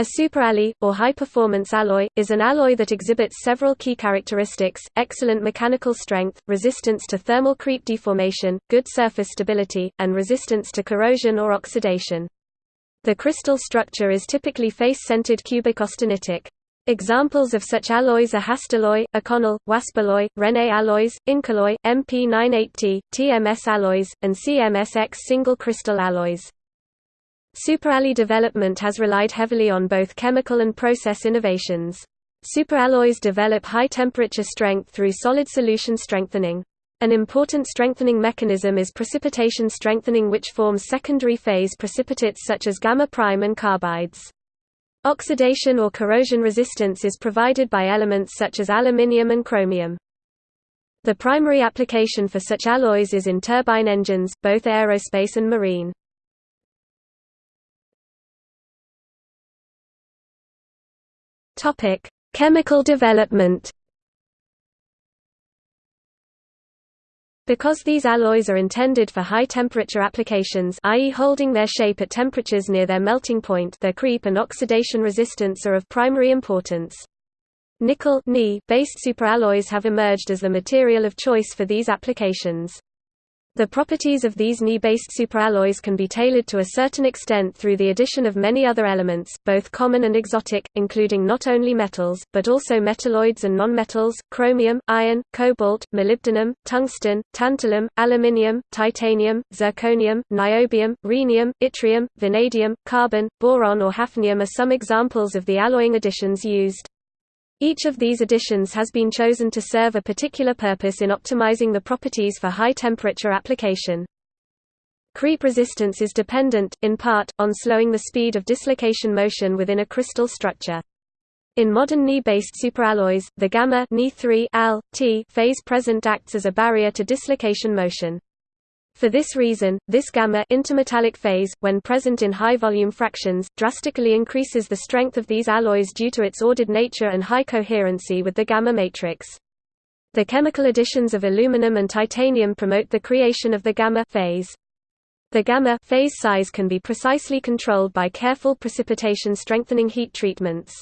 A superalloy, or high-performance alloy, is an alloy that exhibits several key characteristics, excellent mechanical strength, resistance to thermal creep deformation, good surface stability, and resistance to corrosion or oxidation. The crystal structure is typically face-centered cubic austenitic. Examples of such alloys are Hastelloy, Inconel, Waspaloy, Rene alloys, Incoloy, MP98T, TMS alloys, and CMSX single crystal alloys. Superalloy development has relied heavily on both chemical and process innovations. Superalloys develop high-temperature strength through solid solution strengthening. An important strengthening mechanism is precipitation strengthening which forms secondary phase precipitates such as gamma prime and carbides. Oxidation or corrosion resistance is provided by elements such as aluminium and chromium. The primary application for such alloys is in turbine engines, both aerospace and marine. Topic: Chemical development. Because these alloys are intended for high-temperature applications i.e. holding their shape at temperatures near their melting point their creep and oxidation resistance are of primary importance. Nickel based superalloys have emerged as the material of choice for these applications. The properties of these Ni-based superalloys can be tailored to a certain extent through the addition of many other elements, both common and exotic, including not only metals, but also metalloids and nonmetals, chromium, iron, cobalt, molybdenum, tungsten, tantalum, aluminium, titanium, zirconium, niobium, rhenium, yttrium, vanadium, carbon, boron or hafnium are some examples of the alloying additions used. Each of these additions has been chosen to serve a particular purpose in optimizing the properties for high-temperature application. Creep resistance is dependent, in part, on slowing the speed of dislocation motion within a crystal structure. In modern Ni-based superalloys, the gamma Ni3 Al, T phase present acts as a barrier to dislocation motion. For this reason, this gamma intermetallic phase, when present in high-volume fractions, drastically increases the strength of these alloys due to its ordered nature and high coherency with the gamma matrix. The chemical additions of aluminum and titanium promote the creation of the gamma phase. The gamma phase size can be precisely controlled by careful precipitation strengthening heat treatments.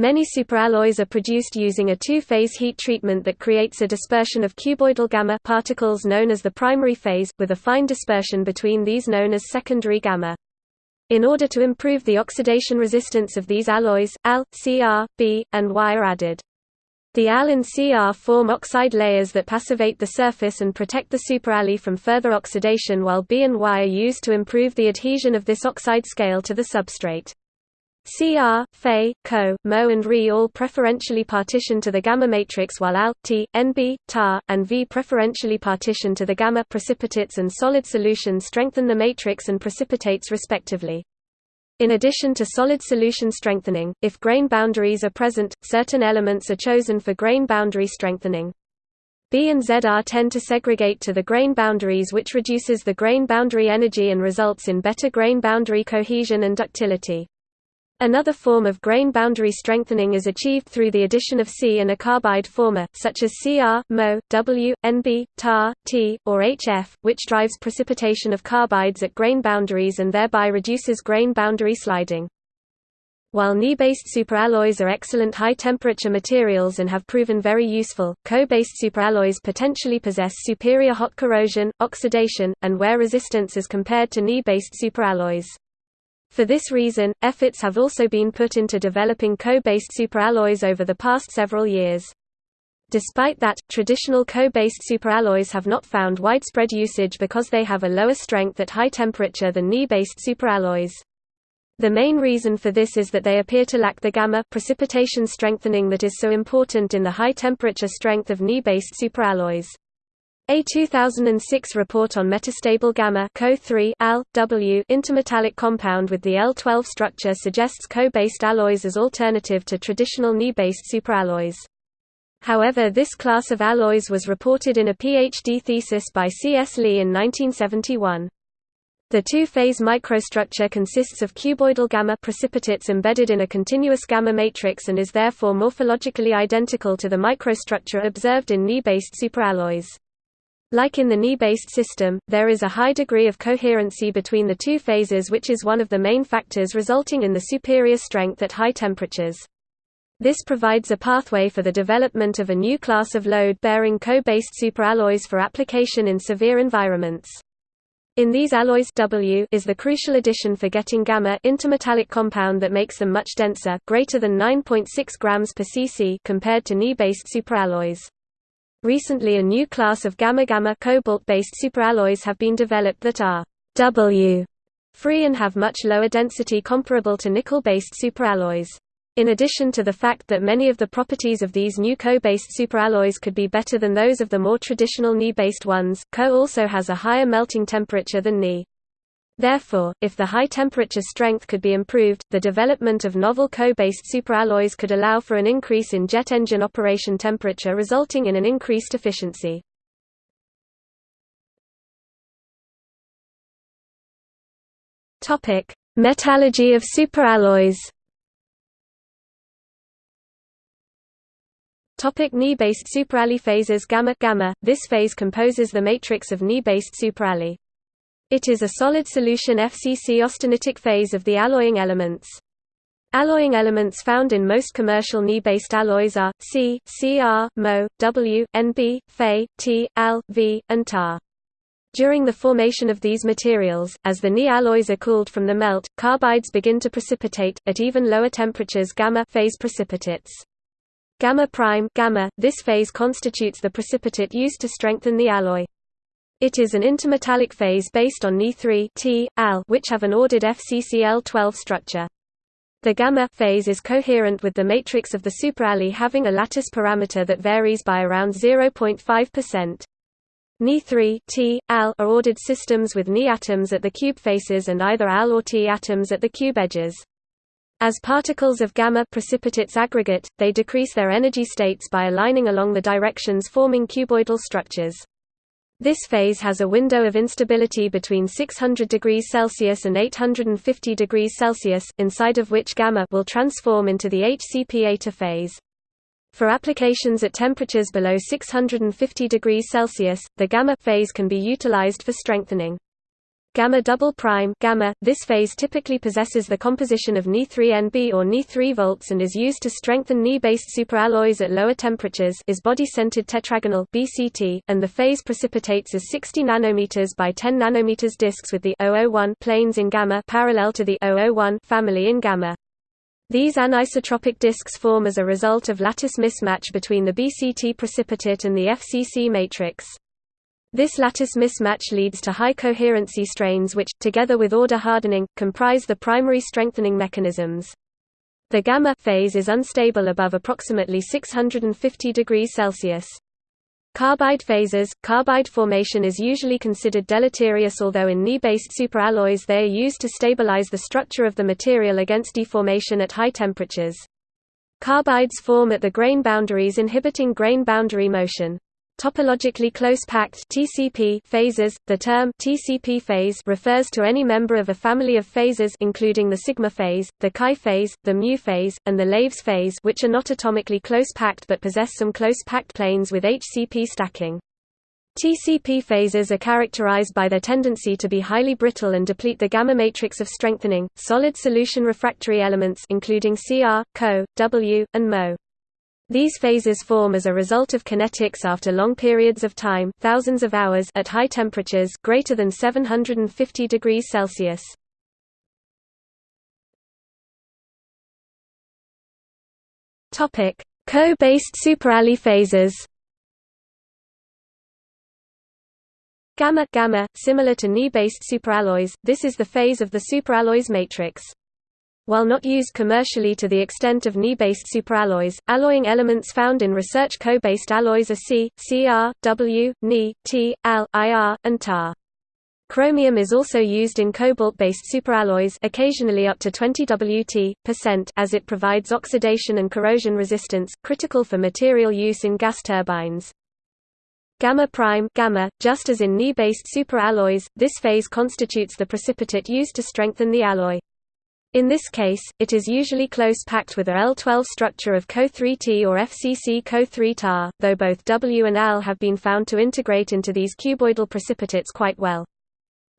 Many superalloys are produced using a two-phase heat treatment that creates a dispersion of cuboidal gamma particles known as the primary phase, with a fine dispersion between these known as secondary gamma. In order to improve the oxidation resistance of these alloys, Al, Cr, B, and Y are added. The Al and Cr form oxide layers that passivate the surface and protect the superalloy from further oxidation while B and Y are used to improve the adhesion of this oxide scale to the substrate. Cr, Fe, Co, Mo and Re all preferentially partition to the gamma matrix while Al, T, Nb, Ta, and V preferentially partition to the gamma precipitates and solid solutions strengthen the matrix and precipitates respectively. In addition to solid solution strengthening, if grain boundaries are present, certain elements are chosen for grain boundary strengthening. B and ZR tend to segregate to the grain boundaries which reduces the grain boundary energy and results in better grain boundary cohesion and ductility. Another form of grain boundary strengthening is achieved through the addition of C and a carbide former, such as Cr, Mo, W, Nb, Ta, T, or HF, which drives precipitation of carbides at grain boundaries and thereby reduces grain boundary sliding. While Ni-based superalloys are excellent high-temperature materials and have proven very useful, Co-based superalloys potentially possess superior hot corrosion, oxidation, and wear resistance as compared to Ni-based superalloys. For this reason, efforts have also been put into developing co-based superalloys over the past several years. Despite that, traditional co-based superalloys have not found widespread usage because they have a lower strength at high temperature than Ni-based superalloys. The main reason for this is that they appear to lack the gamma precipitation strengthening that is so important in the high temperature strength of Ni-based superalloys. A 2006 report on metastable gamma Co3 Al, W intermetallic compound with the L12 structure suggests Co-based alloys as alternative to traditional Ni-based superalloys. However this class of alloys was reported in a PhD thesis by C. S. Lee in 1971. The two-phase microstructure consists of cuboidal gamma precipitates embedded in a continuous gamma matrix and is therefore morphologically identical to the microstructure observed in Ni-based superalloys. Like in the Ni-based system, there is a high degree of coherency between the two phases which is one of the main factors resulting in the superior strength at high temperatures. This provides a pathway for the development of a new class of load-bearing Co-based superalloys for application in severe environments. In these alloys W is the crucial addition for getting gamma intermetallic compound that makes them much denser greater than 9.6 grams per cc compared to Ni-based superalloys. Recently a new class of gamma-gamma cobalt-based superalloys have been developed that are W free and have much lower density comparable to nickel-based superalloys. In addition to the fact that many of the properties of these new Co-based superalloys could be better than those of the more traditional Ni-based ones, Co also has a higher melting temperature than Ni. Therefore, if the high temperature strength could be improved, the development of novel Co-based superalloys could allow for an increase in jet engine operation temperature resulting in an increased efficiency. Metallurgy of superalloys Topic Ni-based superalloy phases Gamma gamma. This phase composes the matrix of Ni-based superalloy. It is a solid solution FCC austenitic phase of the alloying elements. Alloying elements found in most commercial Ni-based alloys are C, Cr, Mo, W, Nb, Fe, T, Al, V, and Ta. During the formation of these materials, as the Ni alloys are cooled from the melt, carbides begin to precipitate, at even lower temperatures gamma phase precipitates. Gamma prime gamma, this phase constitutes the precipitate used to strengthen the alloy. It is an intermetallic phase based on Ni3 T, Al, which have an ordered FCCl12 structure. The gamma phase is coherent with the matrix of the superalloy having a lattice parameter that varies by around 0.5%. Ni3 T, Al are ordered systems with Ni atoms at the cube faces and either Al or T atoms at the cube edges. As particles of gamma precipitates aggregate, they decrease their energy states by aligning along the directions forming cuboidal structures. This phase has a window of instability between 600 degrees Celsius and 850 degrees Celsius, inside of which gamma will transform into the HCP eta phase. For applications at temperatures below 650 degrees Celsius, the gamma phase can be utilized for strengthening. Gamma double prime gamma. This phase typically possesses the composition of Ni3Nb or Ni3 volts and is used to strengthen Ni-based superalloys at lower temperatures. Is body-centered tetragonal (BCT), and the phase precipitates as 60 nanometers by 10 nanometers disks with the 001 planes in gamma parallel to the 001 family in gamma. These anisotropic disks form as a result of lattice mismatch between the BCT precipitate and the FCC matrix. This lattice mismatch leads to high coherency strains which, together with order hardening, comprise the primary strengthening mechanisms. The gamma phase is unstable above approximately 650 degrees Celsius. Carbide phases Carbide formation is usually considered deleterious although in Ni-based superalloys they are used to stabilize the structure of the material against deformation at high temperatures. Carbides form at the grain boundaries inhibiting grain boundary motion. Topologically close-packed (TCP) phases. The term TCP phase refers to any member of a family of phases including the sigma phase, the chi phase, the mu phase, and the Laves phase, which are not atomically close-packed but possess some close-packed planes with HCP stacking. TCP phases are characterized by their tendency to be highly brittle and deplete the gamma matrix of strengthening, solid solution refractory elements including Cr, Co, W, and Mo. These phases form as a result of kinetics after long periods of time thousands of hours at high temperatures greater than 750 degrees Celsius. Co-based superalloy phases Gamma gamma, similar to Ni-based superalloys, this is the phase of the superalloys matrix. While not used commercially to the extent of Ni-based superalloys, alloying elements found in research Co-based alloys are C, Cr, W, Ni, T, Al, Ir, and Ta. Chromium is also used in cobalt-based superalloys occasionally up to 20 Wt as it provides oxidation and corrosion resistance, critical for material use in gas turbines. Gamma prime gamma, just as in Ni-based superalloys, this phase constitutes the precipitate used to strengthen the alloy. In this case, it is usually close packed with a L12 structure of Co3T or FCC Co3 though both W and L have been found to integrate into these cuboidal precipitates quite well.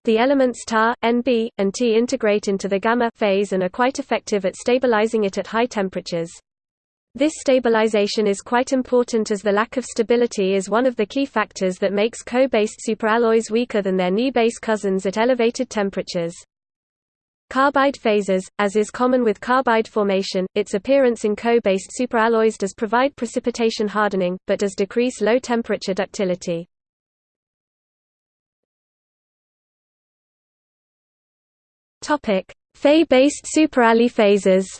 The elements Ta, Nb, and T integrate into the gamma phase and are quite effective at stabilizing it at high temperatures. This stabilization is quite important as the lack of stability is one of the key factors that makes Co-based superalloys weaker than their Ni-base cousins at elevated temperatures. Carbide phases, as is common with carbide formation, its appearance in Co-based superalloys does provide precipitation hardening, but does decrease low-temperature ductility. Topic: Fe-based superalloy phases.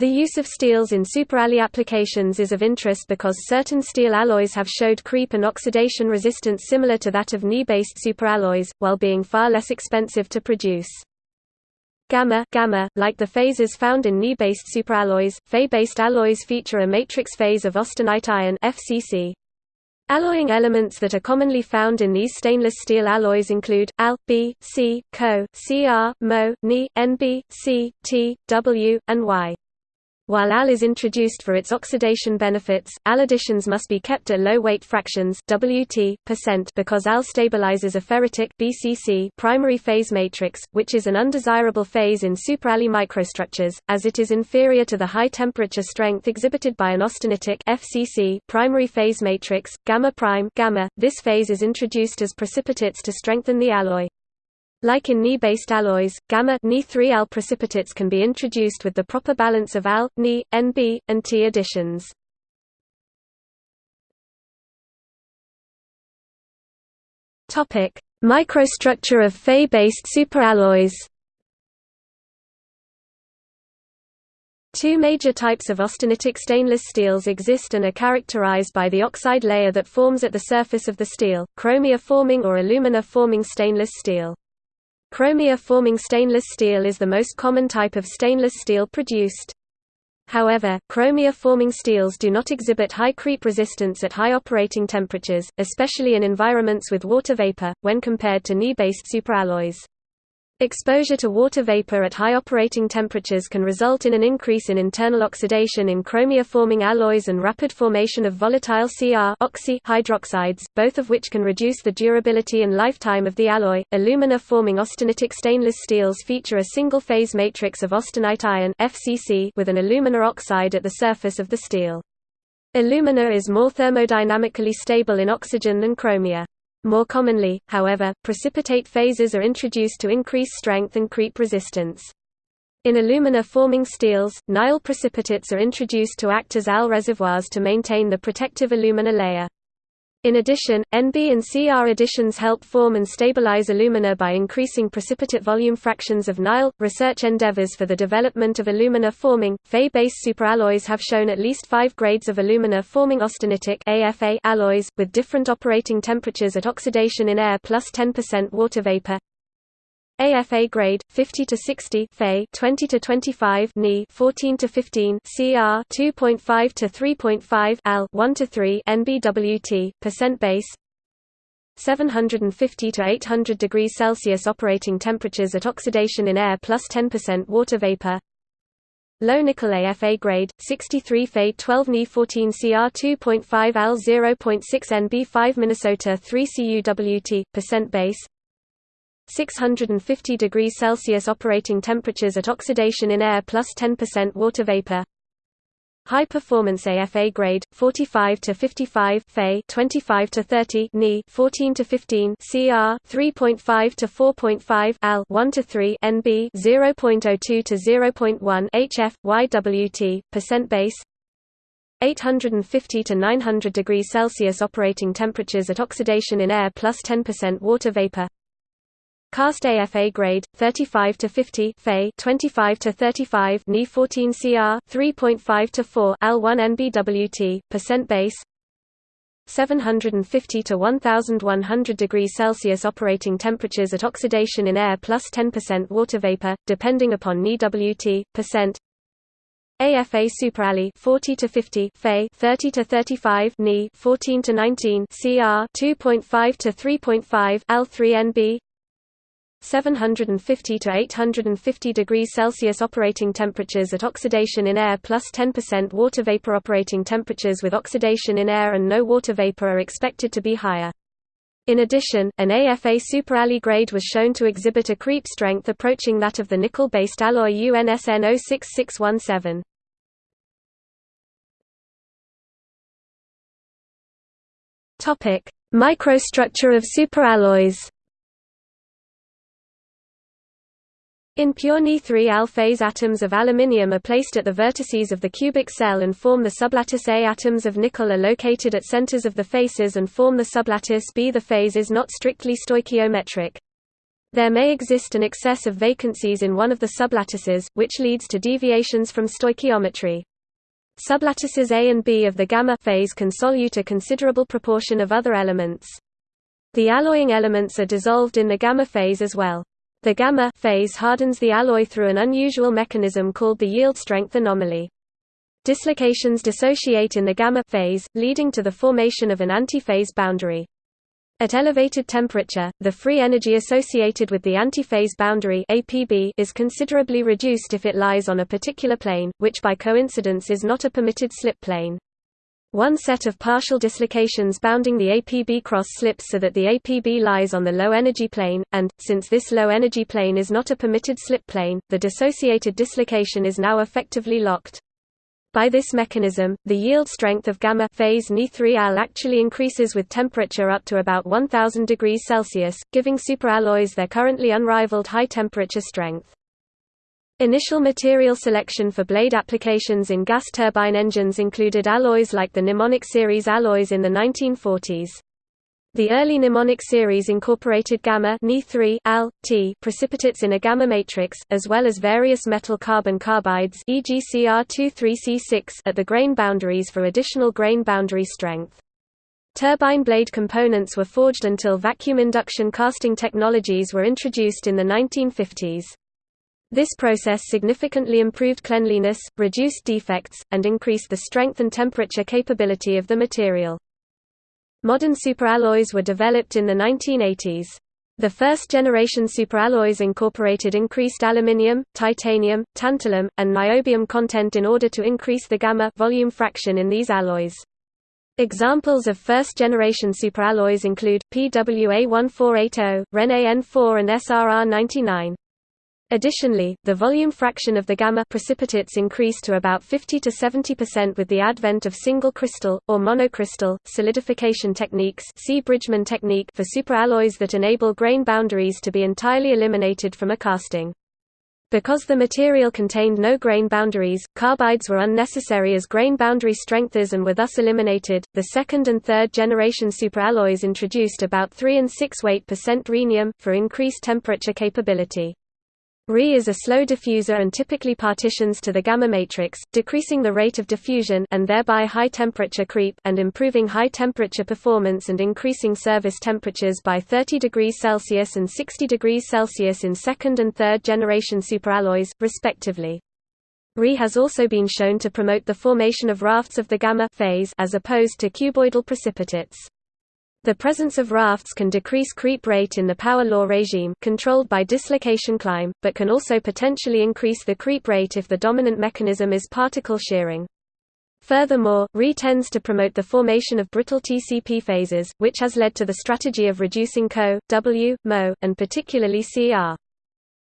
The use of steels in superalloy applications is of interest because certain steel alloys have showed creep and oxidation resistance similar to that of Ni-based superalloys, while being far less expensive to produce. Gamma, gamma, like the phases found in Ni-based superalloys, Fe-based alloys feature a matrix phase of austenite iron FCC. Alloying elements that are commonly found in these stainless steel alloys include Al, B, C, Co, Cr, Mo, Ni, Nb, C, T, W, and Y. While Al is introduced for its oxidation benefits, Al additions must be kept at low weight fractions Wt percent because Al stabilizes a ferritic BCC primary phase matrix, which is an undesirable phase in superalloy microstructures, as it is inferior to the high temperature strength exhibited by an austenitic FCC primary phase matrix gamma prime gamma. This phase is introduced as precipitates to strengthen the alloy. Like in Ni-based alloys, gamma Ni3Al precipitates can be introduced with the proper balance of Al, Ni, Nb, and T additions. Topic: Microstructure of Fe-based superalloys. Two major types of austenitic stainless steels exist and are characterized by the oxide layer that forms at the surface of the steel, chromia-forming or alumina-forming stainless steel. Chromia-forming stainless steel is the most common type of stainless steel produced. However, chromia-forming steels do not exhibit high creep resistance at high operating temperatures, especially in environments with water vapor, when compared to Ni-based superalloys. Exposure to water vapor at high operating temperatures can result in an increase in internal oxidation in chromia-forming alloys and rapid formation of volatile Cr hydroxides, both of which can reduce the durability and lifetime of the alloy. Alumina-forming austenitic stainless steels feature a single-phase matrix of austenite iron (FCC) with an alumina oxide at the surface of the steel. Alumina is more thermodynamically stable in oxygen than chromia. More commonly, however, precipitate phases are introduced to increase strength and creep resistance. In alumina-forming steels, Ni precipitates are introduced to act as Al reservoirs to maintain the protective alumina layer. In addition, Nb and Cr additions help form and stabilize alumina by increasing precipitate volume fractions of Ni. Research endeavors for the development of alumina forming, Fe-based superalloys have shown at least five grades of alumina forming austenitic AFA alloys, with different operating temperatures at oxidation in air plus 10% water vapor. AFA grade 50 to 60 Fe 20 to 25 Ni 14 to 15 CR 2.5 to 3.5 Al 1 to 3 NBWT percent base. 750 to 800 degrees Celsius operating temperatures at oxidation in air plus 10% water vapor. Low nickel AFA grade 63 Fe 12 Ni 14 CR 2.5 Al 0.6 NB 5 Minnesota 3 CUWT percent base 650 degrees Celsius operating temperatures at oxidation in air plus 10% water vapor. High performance AFA grade 45 to 55 Fe 25 to 30 Ni 14 to 15 CR 3.5 to 4.5 Al 1 to 3 NB 0.02 to 0.1 HF YWT percent base 850 to 900 degrees Celsius operating temperatures at oxidation in air plus 10% water vapor Cast AFA grade 35 to 50 Fe 25 to 35 Ni 14 CR 3.5 to 4 Al 1 NBWT percent base. 750 to 1100 degrees Celsius operating temperatures at oxidation in air plus 10% water vapor depending upon Ni WT percent. AFA superalloy 40 to 50 Fe 30 to 35 Ni 14 to 19 CR 2.5 to 3.5 Al 3 NB 750 to 850 degrees Celsius operating temperatures at oxidation in air plus 10% water vapor operating temperatures with oxidation in air and no water vapor are expected to be higher. In addition, an AFA superalloy grade was shown to exhibit a creep strength approaching that of the nickel-based alloy UNSN 06617. Topic: Microstructure of superalloys. In pure Ni3Al phase atoms of aluminium are placed at the vertices of the cubic cell and form the sublattice A. Atoms of nickel are located at centers of the faces and form the sublattice B. The phase is not strictly stoichiometric. There may exist an excess of vacancies in one of the sublattices, which leads to deviations from stoichiometry. Sublattices A and B of the gamma phase can solute a considerable proportion of other elements. The alloying elements are dissolved in the gamma phase as well. The gamma phase hardens the alloy through an unusual mechanism called the yield strength anomaly. Dislocations dissociate in the gamma phase, leading to the formation of an antiphase boundary. At elevated temperature, the free energy associated with the antiphase boundary APB is considerably reduced if it lies on a particular plane, which by coincidence is not a permitted slip plane. One set of partial dislocations bounding the APB cross slips so that the APB lies on the low-energy plane, and, since this low-energy plane is not a permitted slip plane, the dissociated dislocation is now effectively locked. By this mechanism, the yield strength of gamma phase Ni3Al actually increases with temperature up to about 1000 degrees Celsius, giving superalloys their currently unrivaled high temperature strength. Initial material selection for blade applications in gas turbine engines included alloys like the Nimonic series alloys in the 1940s. The early Nimonic series incorporated gamma Ni3 Al, T precipitates in a gamma matrix, as well as various metal carbon carbides e.g. Cr23C6 at the grain boundaries for additional grain boundary strength. Turbine blade components were forged until vacuum induction casting technologies were introduced in the 1950s. This process significantly improved cleanliness, reduced defects, and increased the strength and temperature capability of the material. Modern superalloys were developed in the 1980s. The first-generation superalloys incorporated increased aluminium, titanium, tantalum, and niobium content in order to increase the gamma volume fraction in these alloys. Examples of first-generation superalloys include, PWA1480, RenAN4 and SRR99. Additionally, the volume fraction of the gamma precipitates increased to about 50 to 70% with the advent of single crystal, or monocrystal, solidification techniques see Bridgman technique for superalloys that enable grain boundaries to be entirely eliminated from a casting. Because the material contained no grain boundaries, carbides were unnecessary as grain boundary strengths and were thus eliminated. The second and third generation superalloys introduced about 3 and 6 weight percent rhenium for increased temperature capability. Re is a slow diffuser and typically partitions to the gamma matrix, decreasing the rate of diffusion and thereby high temperature creep and improving high temperature performance and increasing service temperatures by 30 degrees Celsius and 60 degrees Celsius in second and third generation superalloys, respectively. Re has also been shown to promote the formation of rafts of the gamma phase as opposed to cuboidal precipitates. The presence of rafts can decrease creep rate in the power law regime controlled by dislocation climb, but can also potentially increase the creep rate if the dominant mechanism is particle shearing. Furthermore, Re tends to promote the formation of brittle TCP phases, which has led to the strategy of reducing Co, W, Mo, and particularly Cr.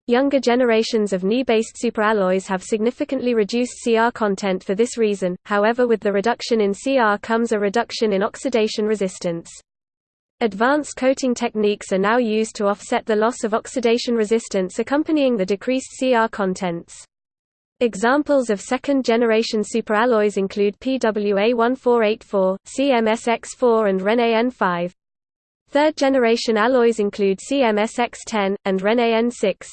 Younger generations of Ni-based superalloys have significantly reduced Cr content for this reason, however with the reduction in Cr comes a reduction in oxidation resistance. Advanced coating techniques are now used to offset the loss of oxidation resistance accompanying the decreased Cr contents. Examples of second-generation superalloys include PWA1484, CMSX4 and RenAN5. Third-generation alloys include CMSX10, and RenAN6.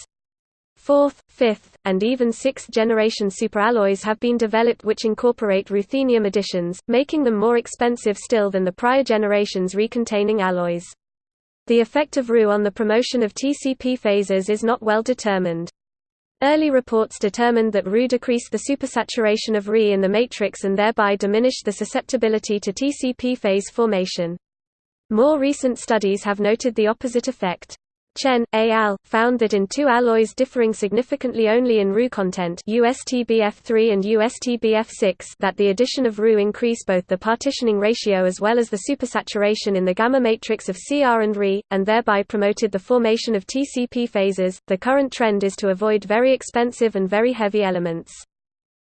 Fourth, fifth, and even sixth-generation superalloys have been developed which incorporate ruthenium additions, making them more expensive still than the prior generations recontaining alloys. The effect of Ru on the promotion of TCP phases is not well determined. Early reports determined that Ru decreased the supersaturation of Re in the matrix and thereby diminished the susceptibility to TCP phase formation. More recent studies have noted the opposite effect. Chen, et al., found that in two alloys differing significantly only in Ru content USTBF3 and USTBF6 that the addition of Ru increase both the partitioning ratio as well as the supersaturation in the gamma matrix of Cr and Re, and thereby promoted the formation of TCP phases. The current trend is to avoid very expensive and very heavy elements.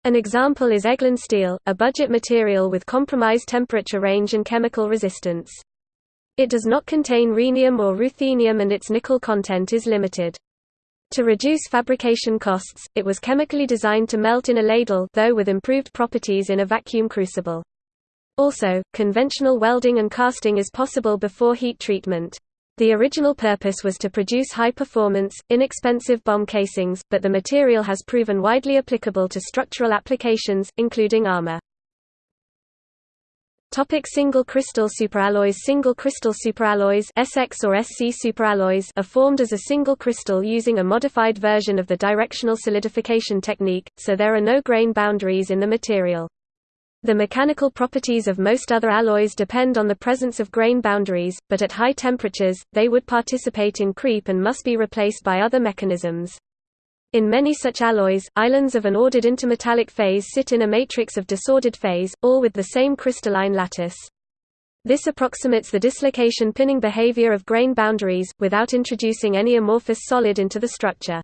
An example is Eglin steel, a budget material with compromised temperature range and chemical resistance. It does not contain rhenium or ruthenium and its nickel content is limited. To reduce fabrication costs, it was chemically designed to melt in a ladle though with improved properties in a vacuum crucible. Also, conventional welding and casting is possible before heat treatment. The original purpose was to produce high-performance, inexpensive bomb casings, but the material has proven widely applicable to structural applications, including armor. Topic single crystal superalloys Single crystal superalloys SX or SC superalloys are formed as a single crystal using a modified version of the directional solidification technique, so there are no grain boundaries in the material. The mechanical properties of most other alloys depend on the presence of grain boundaries, but at high temperatures, they would participate in creep and must be replaced by other mechanisms. In many such alloys, islands of an ordered intermetallic phase sit in a matrix of disordered phase, all with the same crystalline lattice. This approximates the dislocation pinning behavior of grain boundaries, without introducing any amorphous solid into the structure.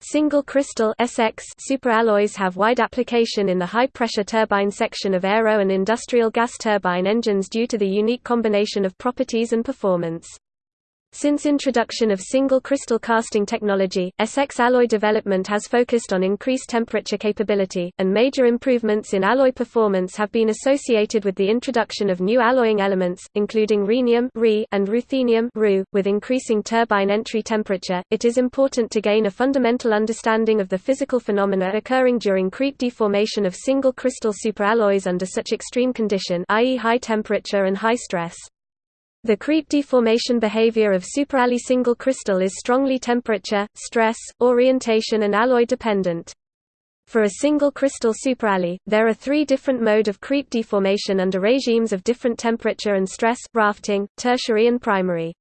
Single crystal SX superalloys have wide application in the high-pressure turbine section of aero and industrial gas turbine engines due to the unique combination of properties and performance. Since introduction of single crystal casting technology, SX alloy development has focused on increased temperature capability, and major improvements in alloy performance have been associated with the introduction of new alloying elements, including rhenium and ruthenium with increasing turbine entry temperature. It is important to gain a fundamental understanding of the physical phenomena occurring during creep deformation of single crystal superalloys under such extreme condition, i.e., high temperature and high stress. The creep deformation behavior of superalloy single crystal is strongly temperature, stress, orientation and alloy dependent. For a single crystal superalloy, there are three different mode of creep deformation under regimes of different temperature and stress, rafting, tertiary and primary.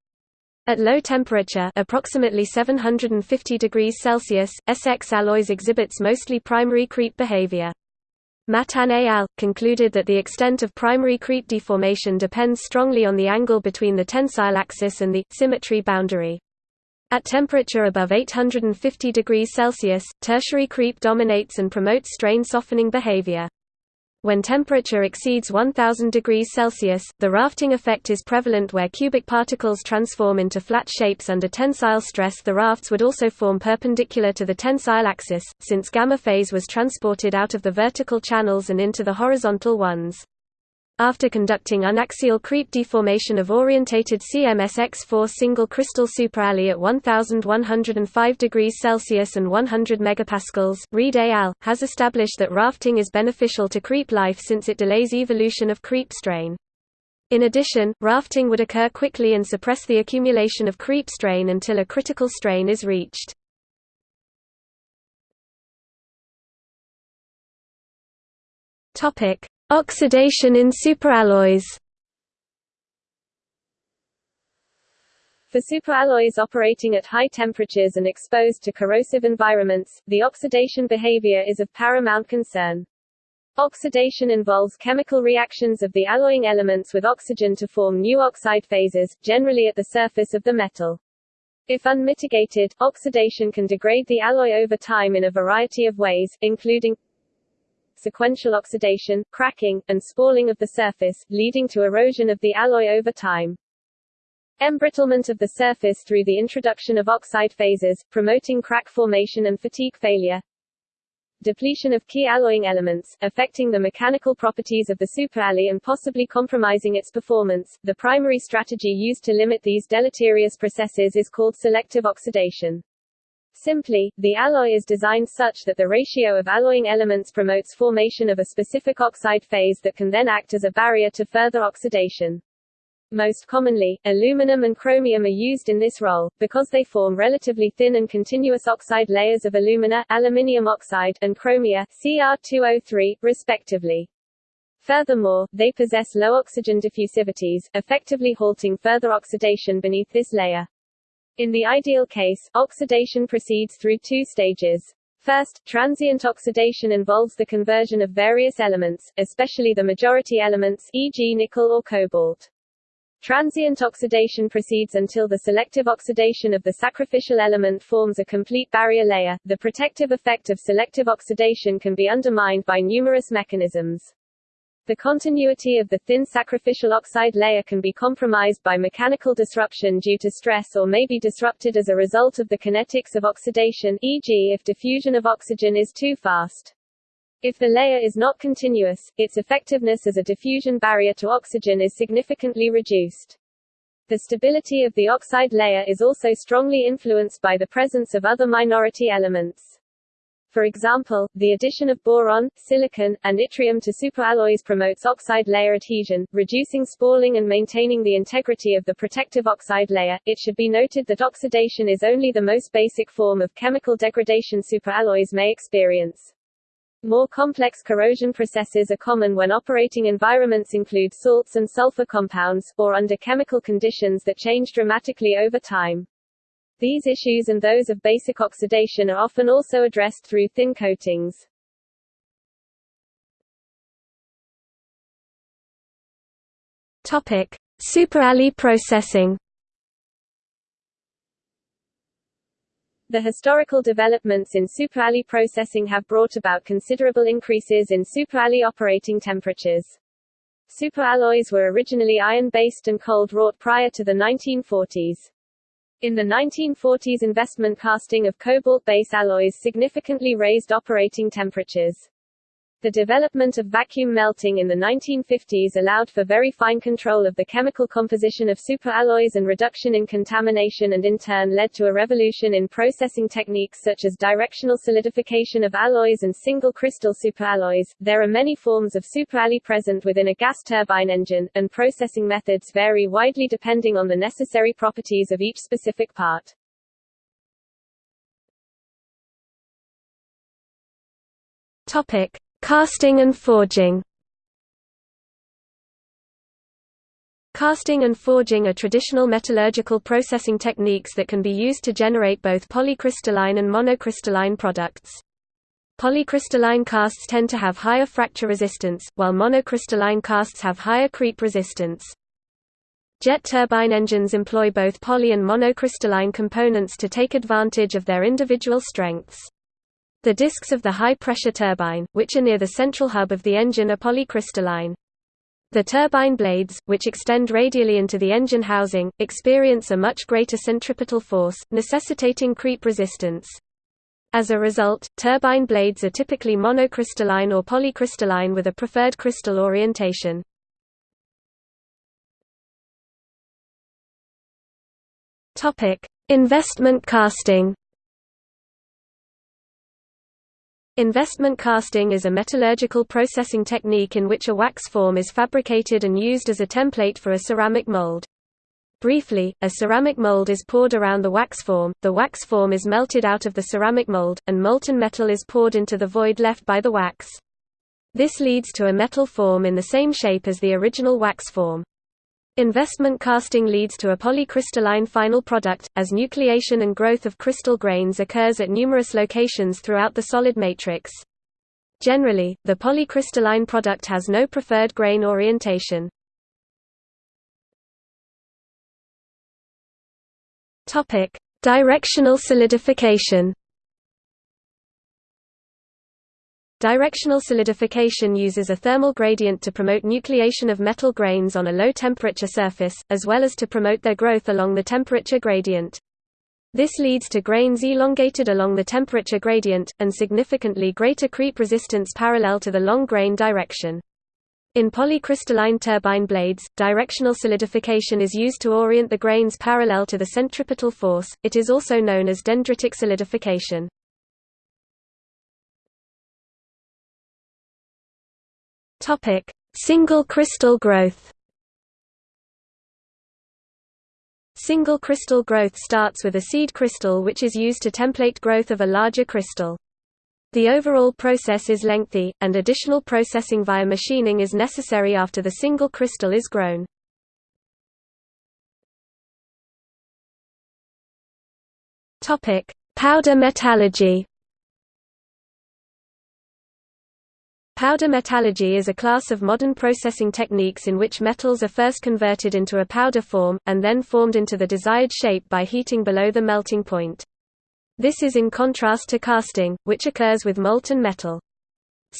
At low temperature approximately 750 degrees Celsius, SX alloys exhibits mostly primary creep behavior. Matan et al. concluded that the extent of primary creep deformation depends strongly on the angle between the tensile axis and the symmetry boundary. At temperature above 850 degrees Celsius, tertiary creep dominates and promotes strain softening behavior. When temperature exceeds 1000 degrees Celsius, the rafting effect is prevalent where cubic particles transform into flat shapes under tensile stress the rafts would also form perpendicular to the tensile axis, since gamma phase was transported out of the vertical channels and into the horizontal ones. After conducting unaxial creep deformation of orientated CMSX4 single crystal superalloy at 1105 degrees Celsius and 100 megapascals, Reed et al. has established that rafting is beneficial to creep life since it delays evolution of creep strain. In addition, rafting would occur quickly and suppress the accumulation of creep strain until a critical strain is reached. Topic: Oxidation in superalloys For superalloys operating at high temperatures and exposed to corrosive environments, the oxidation behavior is of paramount concern. Oxidation involves chemical reactions of the alloying elements with oxygen to form new oxide phases, generally at the surface of the metal. If unmitigated, oxidation can degrade the alloy over time in a variety of ways, including sequential oxidation, cracking, and spalling of the surface, leading to erosion of the alloy over time. Embrittlement of the surface through the introduction of oxide phases, promoting crack formation and fatigue failure. Depletion of key alloying elements, affecting the mechanical properties of the superalloy and possibly compromising its performance. The primary strategy used to limit these deleterious processes is called selective oxidation. Simply, the alloy is designed such that the ratio of alloying elements promotes formation of a specific oxide phase that can then act as a barrier to further oxidation. Most commonly, aluminum and chromium are used in this role, because they form relatively thin and continuous oxide layers of alumina aluminium oxide and chromia Cr2O3, respectively. Furthermore, they possess low oxygen diffusivities, effectively halting further oxidation beneath this layer. In the ideal case, oxidation proceeds through two stages. First, transient oxidation involves the conversion of various elements, especially the majority elements e.g. nickel or cobalt. Transient oxidation proceeds until the selective oxidation of the sacrificial element forms a complete barrier layer. The protective effect of selective oxidation can be undermined by numerous mechanisms. The continuity of the thin sacrificial oxide layer can be compromised by mechanical disruption due to stress or may be disrupted as a result of the kinetics of oxidation e.g. if diffusion of oxygen is too fast. If the layer is not continuous, its effectiveness as a diffusion barrier to oxygen is significantly reduced. The stability of the oxide layer is also strongly influenced by the presence of other minority elements. For example, the addition of boron, silicon, and yttrium to superalloys promotes oxide layer adhesion, reducing spalling and maintaining the integrity of the protective oxide layer. It should be noted that oxidation is only the most basic form of chemical degradation superalloys may experience. More complex corrosion processes are common when operating environments include salts and sulfur compounds, or under chemical conditions that change dramatically over time. These issues and those of basic oxidation are often also addressed through thin coatings. Topic: Superalloy processing. The historical developments in superalloy processing have brought about considerable increases in superalloy operating temperatures. Superalloys were originally iron-based and cold-wrought prior to the 1940s. In the 1940s investment casting of cobalt-base alloys significantly raised operating temperatures. The development of vacuum melting in the 1950s allowed for very fine control of the chemical composition of superalloys and reduction in contamination and in turn led to a revolution in processing techniques such as directional solidification of alloys and single crystal superalloys. There are many forms of superalloy present within a gas turbine engine, and processing methods vary widely depending on the necessary properties of each specific part. Topic: Casting and forging Casting and forging are traditional metallurgical processing techniques that can be used to generate both polycrystalline and monocrystalline products. Polycrystalline casts tend to have higher fracture resistance, while monocrystalline casts have higher creep resistance. Jet turbine engines employ both poly and monocrystalline components to take advantage of their individual strengths. The discs of the high-pressure turbine, which are near the central hub of the engine are polycrystalline. The turbine blades, which extend radially into the engine housing, experience a much greater centripetal force, necessitating creep resistance. As a result, turbine blades are typically monocrystalline or polycrystalline with a preferred crystal orientation. Investment casting Investment casting is a metallurgical processing technique in which a wax form is fabricated and used as a template for a ceramic mold. Briefly, a ceramic mold is poured around the wax form, the wax form is melted out of the ceramic mold, and molten metal is poured into the void left by the wax. This leads to a metal form in the same shape as the original wax form. Investment casting leads to a polycrystalline final product, as nucleation and growth of crystal grains occurs at numerous locations throughout the solid matrix. Generally, the polycrystalline product has no preferred grain orientation. Directional solidification Directional solidification uses a thermal gradient to promote nucleation of metal grains on a low-temperature surface, as well as to promote their growth along the temperature gradient. This leads to grains elongated along the temperature gradient, and significantly greater creep resistance parallel to the long grain direction. In polycrystalline turbine blades, directional solidification is used to orient the grains parallel to the centripetal force, it is also known as dendritic solidification. Topic: Single crystal growth. Single crystal growth starts with a seed crystal which is used to template growth of a larger crystal. The overall process is lengthy, and additional processing via machining is necessary after the single crystal is grown. Powder metallurgy. Powder metallurgy is a class of modern processing techniques in which metals are first converted into a powder form, and then formed into the desired shape by heating below the melting point. This is in contrast to casting, which occurs with molten metal.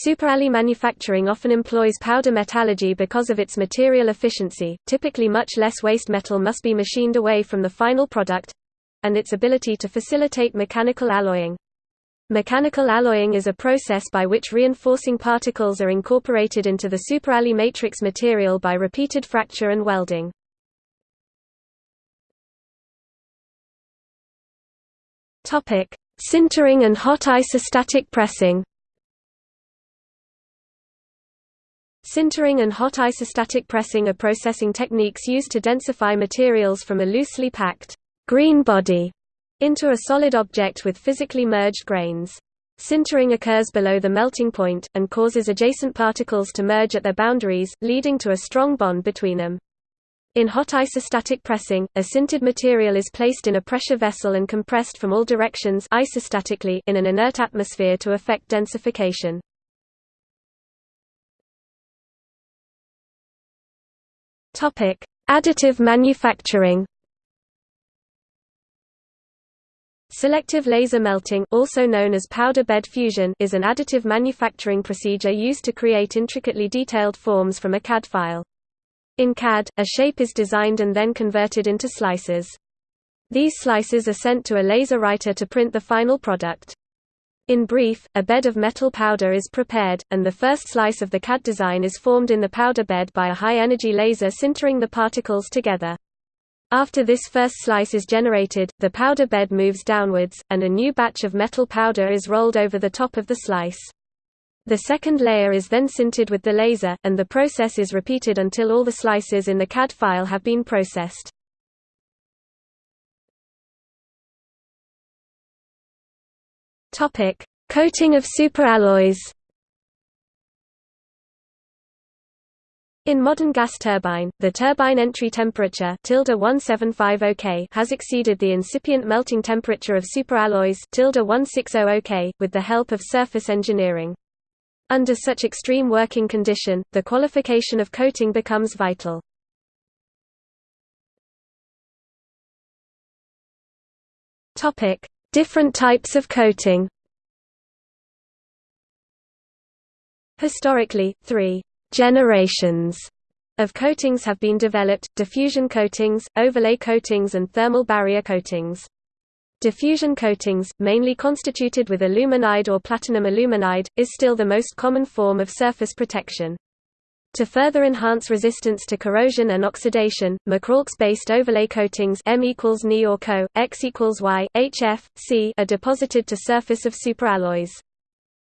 Superalloy manufacturing often employs powder metallurgy because of its material efficiency, typically much less waste metal must be machined away from the final product—and its ability to facilitate mechanical alloying. Mechanical alloying is a process by which reinforcing particles are incorporated into the superalloy matrix material by repeated fracture and welding. Sintering and hot isostatic pressing. Sintering and hot isostatic pressing are processing techniques used to densify materials from a loosely packed green body into a solid object with physically merged grains. Sintering occurs below the melting point, and causes adjacent particles to merge at their boundaries, leading to a strong bond between them. In hot isostatic pressing, a sintered material is placed in a pressure vessel and compressed from all directions isostatically in an inert atmosphere to effect densification. Additive manufacturing Selective laser melting also known as powder bed fusion is an additive manufacturing procedure used to create intricately detailed forms from a CAD file. In CAD, a shape is designed and then converted into slices. These slices are sent to a laser writer to print the final product. In brief, a bed of metal powder is prepared, and the first slice of the CAD design is formed in the powder bed by a high-energy laser sintering the particles together. After this first slice is generated, the powder bed moves downwards, and a new batch of metal powder is rolled over the top of the slice. The second layer is then sintered with the laser, and the process is repeated until all the slices in the CAD file have been processed. Coating of superalloys In modern gas turbine, the turbine entry temperature 1750 K has exceeded the incipient melting temperature of superalloys 1600 K, with the help of surface engineering. Under such extreme working condition, the qualification of coating becomes vital. Different types of coating Historically, three generations of coatings have been developed, diffusion coatings, overlay coatings and thermal barrier coatings. Diffusion coatings, mainly constituted with aluminide or platinum aluminide, is still the most common form of surface protection. To further enhance resistance to corrosion and oxidation, MCrAlX-based overlay coatings M equals Ni or Co, X equals Y, HF, C are deposited to surface of superalloys.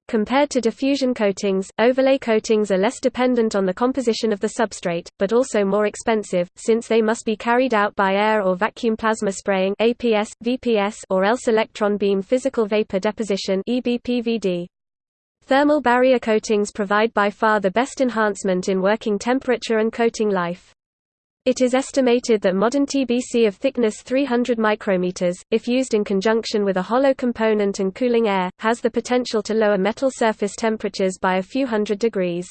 Compared to diffusion coatings, overlay coatings are less dependent on the composition of the substrate, but also more expensive, since they must be carried out by air or vacuum plasma spraying APS, VPS, or else electron beam physical vapor deposition EBPVD. Thermal barrier coatings provide by far the best enhancement in working temperature and coating life. It is estimated that modern TBC of thickness 300 micrometers, if used in conjunction with a hollow component and cooling air, has the potential to lower metal surface temperatures by a few hundred degrees.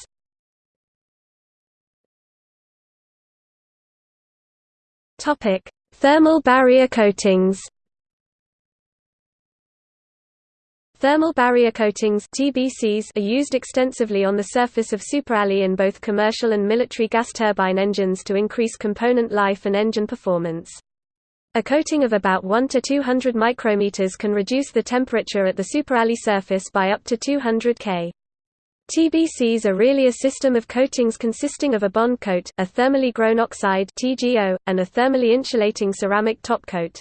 Thermal barrier coatings. Thermal barrier coatings TBCs are used extensively on the surface of superalloy in both commercial and military gas turbine engines to increase component life and engine performance. A coating of about 1 to 200 micrometers can reduce the temperature at the superalloy surface by up to 200 K. TBCs are really a system of coatings consisting of a bond coat, a thermally grown oxide TGO, and a thermally insulating ceramic top coat.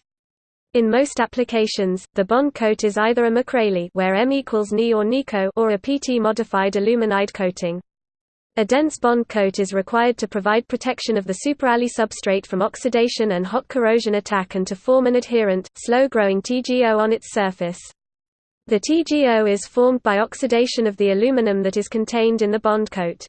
In most applications, the bond coat is either a MCrAlY where M equals Ni or NiCo or a PT-modified aluminide coating. A dense bond coat is required to provide protection of the superalloy substrate from oxidation and hot corrosion attack and to form an adherent, slow-growing TGO on its surface. The TGO is formed by oxidation of the aluminum that is contained in the bond coat.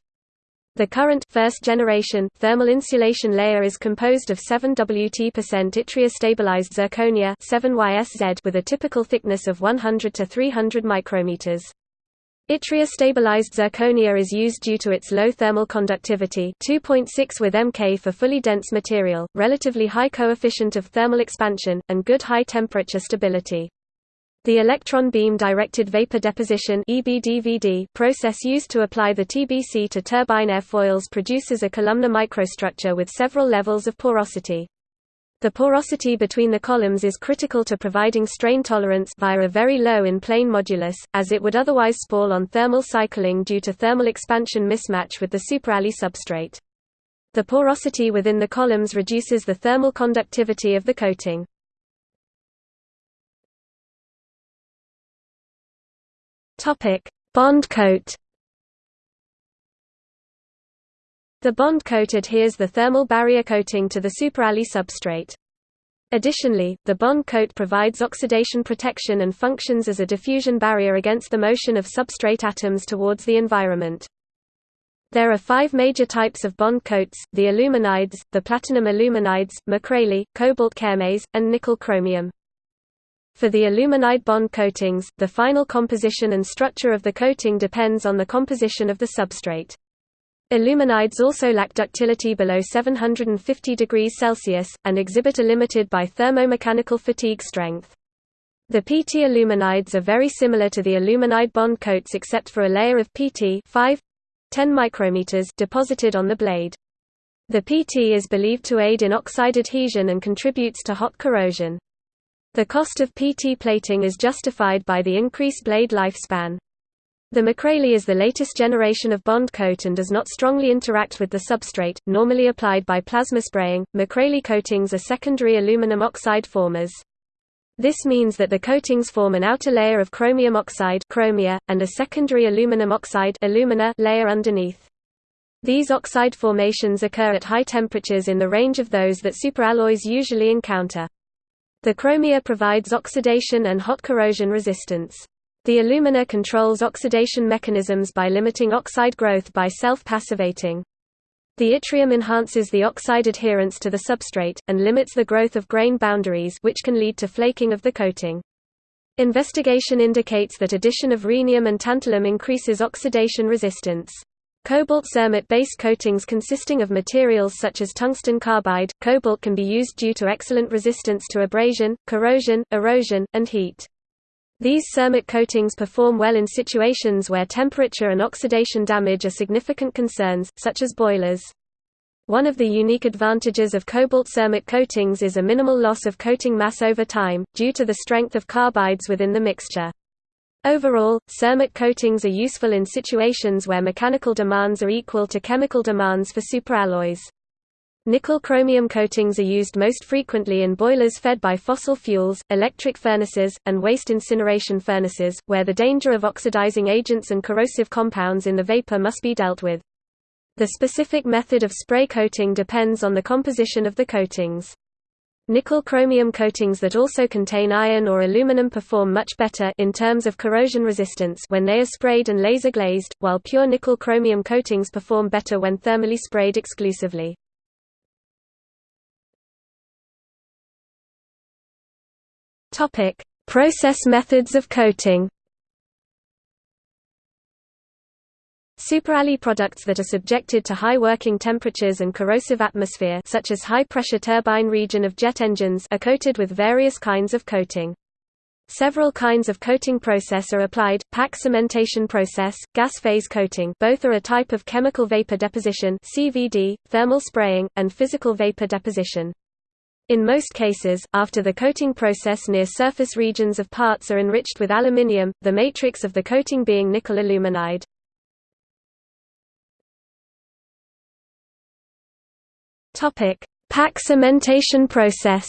The current first generation thermal insulation layer is composed of 7 Wt% yttria stabilized zirconia 7YSZ with a typical thickness of 100 to 300 micrometers. Yttria stabilized zirconia is used due to its low thermal conductivity 2.6 with Mk for fully dense material, relatively high coefficient of thermal expansion, and good high temperature stability. The electron beam directed vapor deposition process used to apply the TBC to turbine airfoils produces a columnar microstructure with several levels of porosity. The porosity between the columns is critical to providing strain tolerance via a very low in-plane modulus, as it would otherwise spall on thermal cycling due to thermal expansion mismatch with the superalloy substrate. The porosity within the columns reduces the thermal conductivity of the coating. Topic: Bond coat. The bond coat adheres the thermal barrier coating to the superalloy substrate. Additionally, the bond coat provides oxidation protection and functions as a diffusion barrier against the motion of substrate atoms towards the environment. There are five major types of bond coats, the aluminides, the platinum aluminides, MCrAlY, cobalt cermets, and nickel chromium. For the aluminide bond coatings, the final composition and structure of the coating depends on the composition of the substrate. Aluminides also lack ductility below 750 degrees Celsius, and exhibit a limited by thermomechanical fatigue strength. The PT aluminides are very similar to the aluminide bond coats except for a layer of PT 5 10 micrometers deposited on the blade. The PT is believed to aid in oxide adhesion and contributes to hot corrosion. The cost of PT plating is justified by the increased blade lifespan. The MCrAlY is the latest generation of bond coat and does not strongly interact with the substrate, normally applied by plasma spraying. MCrAlY coatings are secondary aluminum oxide formers. This means that the coatings form an outer layer of chromium oxide chromia, and a secondary aluminum oxide alumina layer underneath. These oxide formations occur at high temperatures in the range of those that superalloys usually encounter. The chromia provides oxidation and hot corrosion resistance. The alumina controls oxidation mechanisms by limiting oxide growth by self-passivating. The yttrium enhances the oxide adherence to the substrate, and limits the growth of grain boundaries which can lead to flaking of the coating. Investigation indicates that addition of rhenium and tantalum increases oxidation resistance. Cobalt cermet-based coatings consisting of materials such as tungsten carbide, cobalt can be used due to excellent resistance to abrasion, corrosion, erosion, and heat. These cermet coatings perform well in situations where temperature and oxidation damage are significant concerns, such as boilers. One of the unique advantages of cobalt cermet coatings is a minimal loss of coating mass over time, due to the strength of carbides within the mixture. Overall, cermet coatings are useful in situations where mechanical demands are equal to chemical demands for superalloys. Nickel-chromium coatings are used most frequently in boilers fed by fossil fuels, electric furnaces, and waste incineration furnaces, where the danger of oxidizing agents and corrosive compounds in the vapor must be dealt with. The specific method of spray coating depends on the composition of the coatings. Nickel-chromium coatings that also contain iron or aluminum perform much better in terms of corrosion resistance when they are sprayed and laser glazed, while pure nickel-chromium coatings perform better when thermally sprayed exclusively. Topic: Process methods of coating. Superalloy products that are subjected to high working temperatures and corrosive atmosphere such as high-pressure turbine region of jet engines are coated with various kinds of coating. Several kinds of coating process are applied, pack cementation process, gas phase coating both are a type of chemical vapor deposition CVD, thermal spraying, and physical vapor deposition. In most cases, after the coating process near surface regions of parts are enriched with aluminium, the matrix of the coating being nickel aluminide. Topic: Pack cementation process.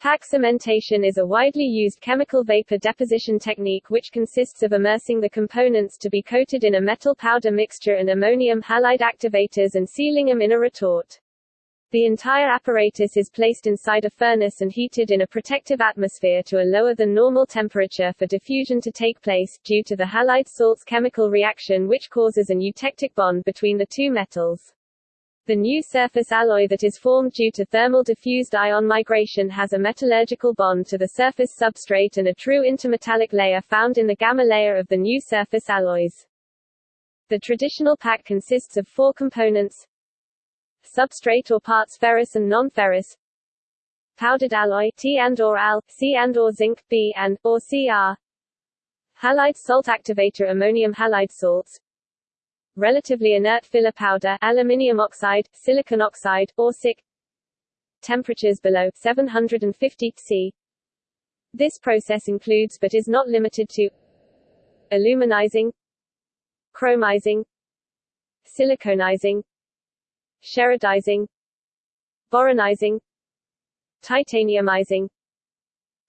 Pack cementation is a widely used chemical vapor deposition technique which consists of immersing the components to be coated in a metal powder mixture and ammonium halide activators and sealing them in a retort. The entire apparatus is placed inside a furnace and heated in a protective atmosphere to a lower than normal temperature for diffusion to take place, due to the halide salts chemical reaction which causes an eutectic bond between the two metals. The new surface alloy that is formed due to thermal diffused ion migration has a metallurgical bond to the surface substrate and a true intermetallic layer found in the gamma layer of the new surface alloys. The traditional pack consists of four components substrate or parts ferrous and non-ferrous. Powdered alloy T and or Al, C and or zinc B and or Cr. Halide salt activator ammonium halide salts. Relatively inert filler powder aluminium oxide, silicon oxide, or SiC temperatures below 750 C. This process includes but is not limited to aluminizing, chromizing, siliconizing, sherardizing, boronizing, titaniumizing,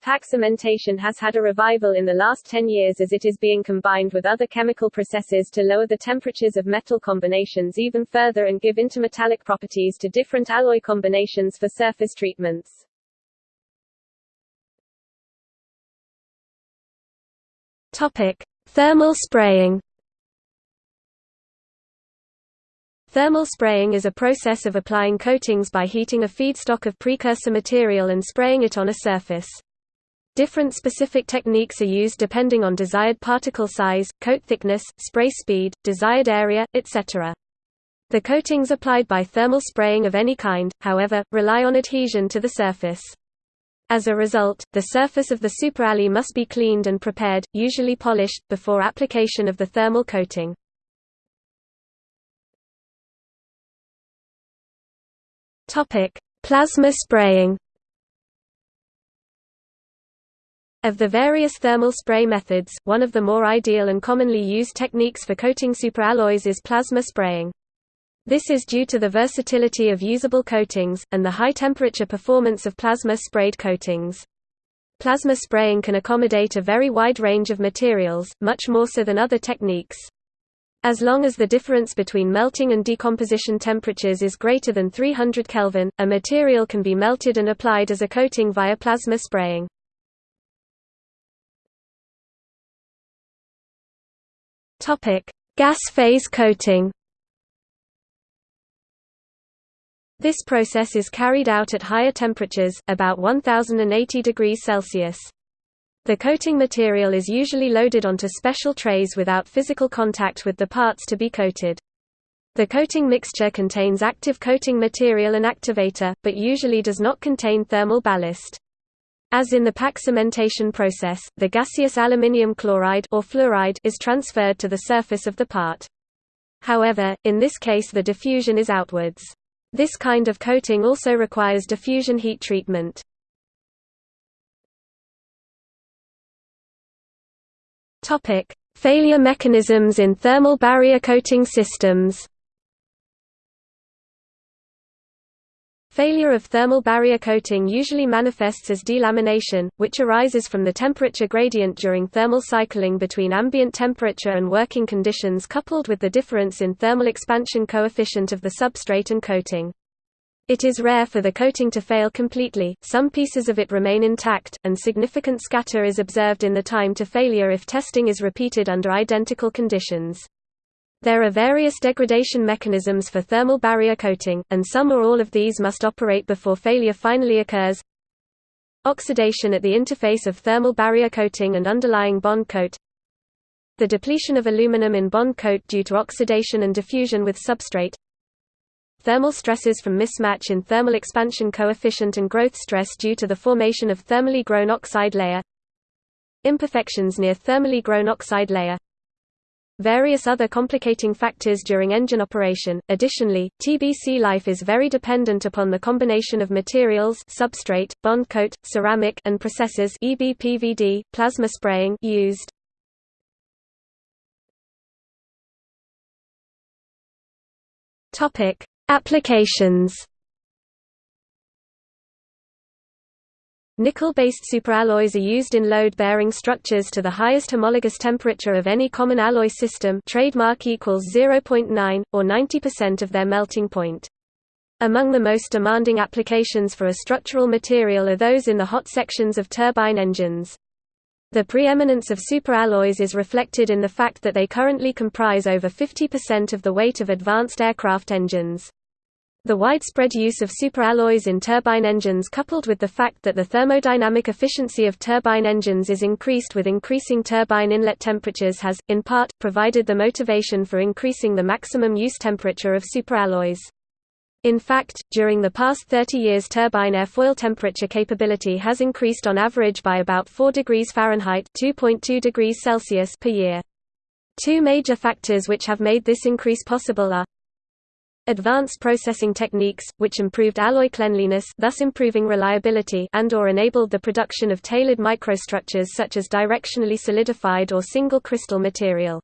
Pack cementation has had a revival in the last 10 years as it is being combined with other chemical processes to lower the temperatures of metal combinations even further and give intermetallic properties to different alloy combinations for surface treatments. Topic: Thermal spraying. Thermal spraying is a process of applying coatings by heating a feedstock of precursor material and spraying it on a surface. Different specific techniques are used depending on desired particle size, coat thickness, spray speed, desired area, etc. The coatings applied by thermal spraying of any kind, however, rely on adhesion to the surface. As a result, the surface of the superalloy must be cleaned and prepared, usually polished, before application of the thermal coating. Plasma spraying Of the various thermal spray methods, one of the more ideal and commonly used techniques for coating superalloys is plasma spraying. This is due to the versatility of usable coatings, and the high temperature performance of plasma-sprayed coatings. Plasma spraying can accommodate a very wide range of materials, much more so than other techniques. As long as the difference between melting and decomposition temperatures is greater than 300 Kelvin, a material can be melted and applied as a coating via plasma spraying. Gas phase coating. This process is carried out at higher temperatures, about 1080 degrees Celsius. The coating material is usually loaded onto special trays without physical contact with the parts to be coated. The coating mixture contains active coating material and activator, but usually does not contain thermal ballast. As in the pack cementation process, the gaseous aluminium chloride or fluoride is transferred to the surface of the part. However, in this case the diffusion is outwards. This kind of coating also requires diffusion heat treatment. Failure mechanisms in thermal barrier coating systems Failure of thermal barrier coating usually manifests as delamination, which arises from the temperature gradient during thermal cycling between ambient temperature and working conditions coupled with the difference in thermal expansion coefficient of the substrate and coating. It is rare for the coating to fail completely, some pieces of it remain intact, and significant scatter is observed in the time to failure if testing is repeated under identical conditions. There are various degradation mechanisms for thermal barrier coating, and some or all of these must operate before failure finally occurs. Oxidation at the interface of thermal barrier coating and underlying bond coat The depletion of aluminum in bond coat due to oxidation and diffusion with substrate Thermal stresses from mismatch in thermal expansion coefficient and growth stress due to the formation of thermally grown oxide layer Imperfections near thermally grown oxide layer various other complicating factors during engine operation. Additionally, TBC life is very dependent upon the combination of materials substrate, bond coat, ceramic and processes EBPVD, plasma spraying used. Topic: Applications Nickel-based superalloys are used in load-bearing structures to the highest homologous temperature of any common alloy system trademark equals 0.9, or 90% of their melting point. Among the most demanding applications for a structural material are those in the hot sections of turbine engines. The preeminence of superalloys is reflected in the fact that they currently comprise over 50% of the weight of advanced aircraft engines. The widespread use of superalloys in turbine engines coupled with the fact that the thermodynamic efficiency of turbine engines is increased with increasing turbine inlet temperatures has, in part, provided the motivation for increasing the maximum use temperature of superalloys. In fact, during the past 30 years turbine airfoil temperature capability has increased on average by about 4 degrees Fahrenheit (2.2 degrees Celsius) per year. Two major factors which have made this increase possible are advanced processing techniques, which improved alloy cleanliness thus improving reliability and or enabled the production of tailored microstructures such as directionally solidified or single crystal material.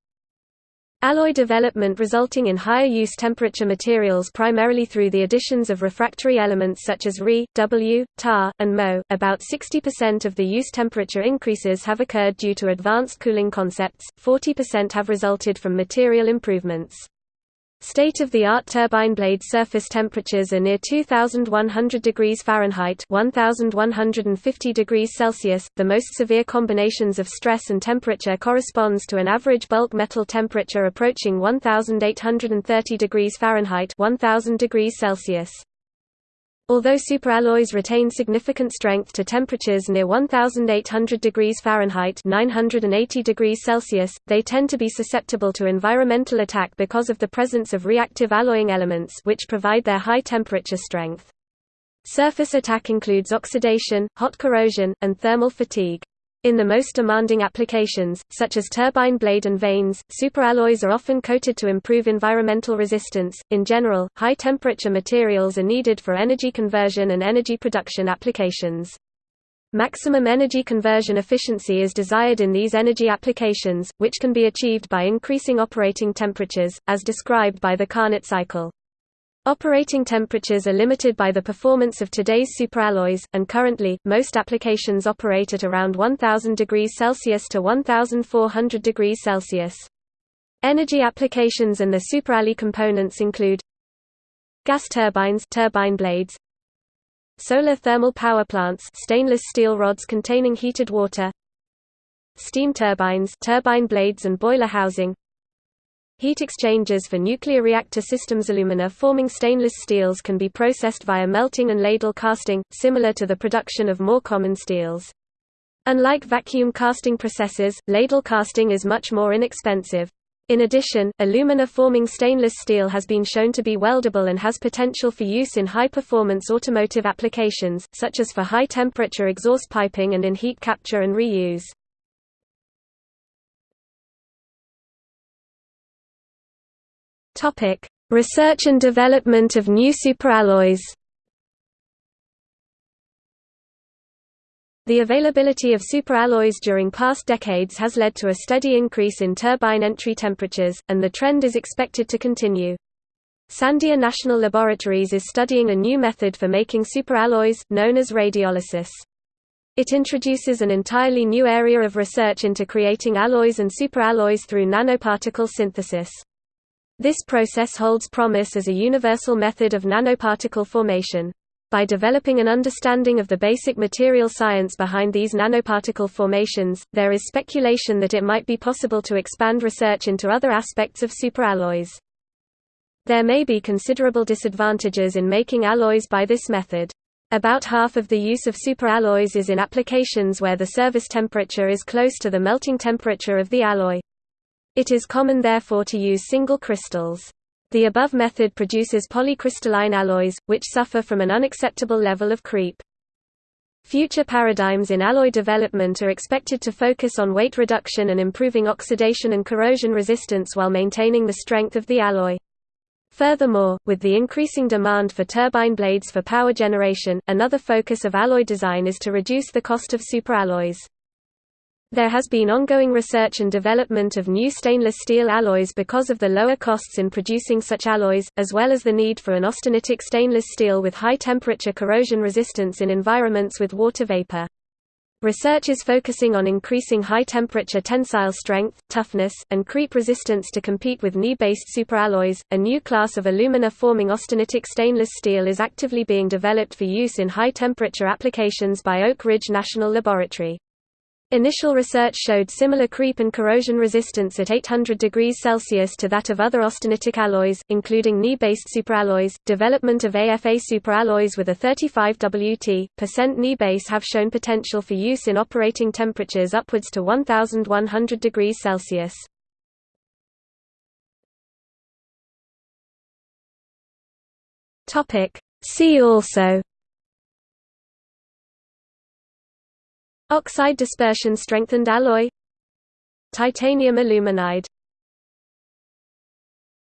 Alloy development resulting in higher use temperature materials primarily through the additions of refractory elements such as Re, W, Ta, and Mo. About 60% of the use temperature increases have occurred due to advanced cooling concepts, 40% have resulted from material improvements. State-of-the-art turbine blade surface temperatures are near 2100 degrees Fahrenheit 1150 degrees Celsius. The most severe combinations of stress and temperature corresponds to an average bulk metal temperature approaching 1830 degrees Fahrenheit 1000 degrees Celsius. Although superalloys retain significant strength to temperatures near 1800 degrees Fahrenheit 980 degrees Celsius, they tend to be susceptible to environmental attack because of the presence of reactive alloying elements which provide their high temperature strength. Surface attack includes oxidation, hot corrosion, and thermal fatigue. In the most demanding applications, such as turbine blade and vanes, superalloys are often coated to improve environmental resistance. In general, high temperature materials are needed for energy conversion and energy production applications. Maximum energy conversion efficiency is desired in these energy applications, which can be achieved by increasing operating temperatures, as described by the Carnot cycle. Operating temperatures are limited by the performance of today's superalloys, and currently, most applications operate at around 1000 degrees Celsius to 1400 degrees Celsius. Energy applications and the superalloy components include gas turbines turbine blades, solar thermal power plants stainless steel rods containing heated water, steam turbines turbine blades and boiler housing, Heat exchangers for nuclear reactor systems alumina forming stainless steels can be processed via melting and ladle casting, similar to the production of more common steels. Unlike vacuum casting processes, ladle casting is much more inexpensive. In addition, alumina forming stainless steel has been shown to be weldable and has potential for use in high-performance automotive applications, such as for high-temperature exhaust piping and in heat capture and reuse. Topic: Research and development of new superalloys. The availability of superalloys during past decades has led to a steady increase in turbine entry temperatures, and the trend is expected to continue. Sandia National Laboratories is studying a new method for making superalloys, known as radiolysis. It introduces an entirely new area of research into creating alloys and superalloys through nanoparticle synthesis. This process holds promise as a universal method of nanoparticle formation. By developing an understanding of the basic material science behind these nanoparticle formations, there is speculation that it might be possible to expand research into other aspects of superalloys. There may be considerable disadvantages in making alloys by this method. About half of the use of superalloys is in applications where the service temperature is close to the melting temperature of the alloy. It is common therefore to use single crystals. The above method produces polycrystalline alloys, which suffer from an unacceptable level of creep. Future paradigms in alloy development are expected to focus on weight reduction and improving oxidation and corrosion resistance while maintaining the strength of the alloy. Furthermore, with the increasing demand for turbine blades for power generation, another focus of alloy design is to reduce the cost of superalloys. There has been ongoing research and development of new stainless steel alloys because of the lower costs in producing such alloys, as well as the need for an austenitic stainless steel with high temperature corrosion resistance in environments with water vapor. Research is focusing on increasing high-temperature tensile strength, toughness, and creep resistance to compete with Ni-based superalloys. A new class of alumina-forming austenitic stainless steel is actively being developed for use in high-temperature applications by Oak Ridge National Laboratory. Initial research showed similar creep and corrosion resistance at 800 degrees Celsius to that of other austenitic alloys, including Ni-based superalloys. Development of AFA superalloys with a 35 Wt percent Ni base have shown potential for use in operating temperatures upwards to 1100 degrees Celsius. Topic: See also Oxide dispersion strengthened alloy Titanium aluminide